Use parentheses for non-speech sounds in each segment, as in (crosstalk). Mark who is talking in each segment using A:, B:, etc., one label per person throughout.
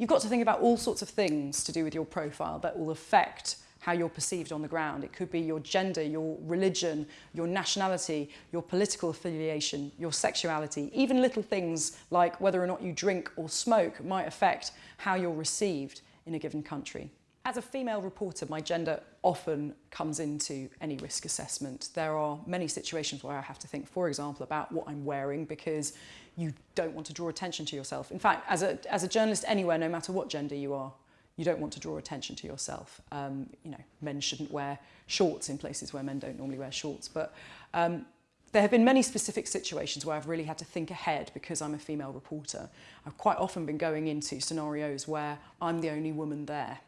A: You've got to think about all sorts of things to do with your profile that will affect how you're perceived on the ground. It could be your gender, your religion, your nationality, your political affiliation, your sexuality. Even little things like whether or not you drink or smoke might affect how you're received in a given country. As a female reporter, my gender often comes into any risk assessment. There are many situations where I have to think, for example, about what I'm wearing because you don't want to draw attention to yourself. In fact, as a, as a journalist anywhere, no matter what gender you are, you don't want to draw attention to yourself. Um, you know, men shouldn't wear shorts in places where men don't normally wear shorts. But um, there have been many specific situations where I've really had to think ahead because I'm a female reporter. I've quite often been going into scenarios where I'm the only woman there.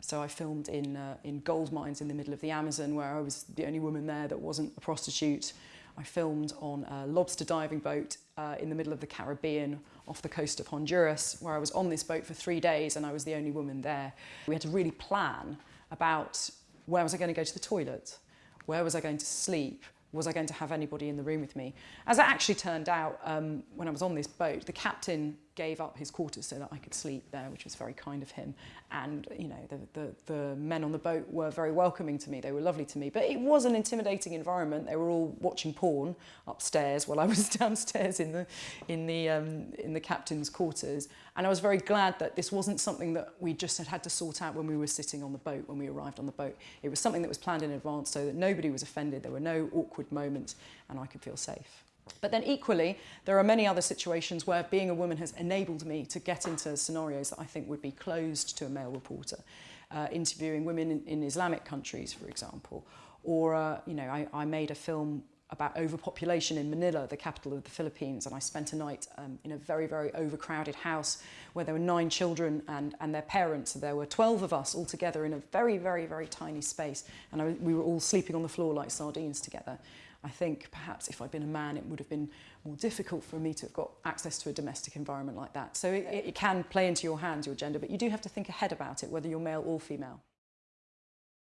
A: So I filmed in, uh, in gold mines in the middle of the Amazon where I was the only woman there that wasn't a prostitute. I filmed on a lobster diving boat uh, in the middle of the Caribbean off the coast of Honduras where I was on this boat for three days and I was the only woman there. We had to really plan about where was I going to go to the toilet, where was I going to sleep, was I going to have anybody in the room with me? As it actually turned out, um, when I was on this boat, the captain gave up his quarters so that I could sleep there, which was very kind of him. And, you know, the, the, the men on the boat were very welcoming to me. They were lovely to me. But it was an intimidating environment. They were all watching porn upstairs while I was (laughs) downstairs in the, in the, um, in the captain's quarters. And I was very glad that this wasn't something that we just had had to sort out when we were sitting on the boat, when we arrived on the boat. It was something that was planned in advance so that nobody was offended. There were no awkward moments and I could feel safe. But then equally, there are many other situations where being a woman has enabled me to get into scenarios that I think would be closed to a male reporter. Uh, interviewing women in, in Islamic countries, for example. Or, uh, you know, I, I made a film about overpopulation in Manila, the capital of the Philippines, and I spent a night um, in a very, very overcrowded house where there were nine children and, and their parents. So There were 12 of us all together in a very, very, very tiny space, and I, we were all sleeping on the floor like sardines together. I think perhaps if I'd been a man, it would have been more difficult for me to have got access to a domestic environment like that. So it, it can play into your hands, your gender, but you do have to think ahead about it, whether you're male or female.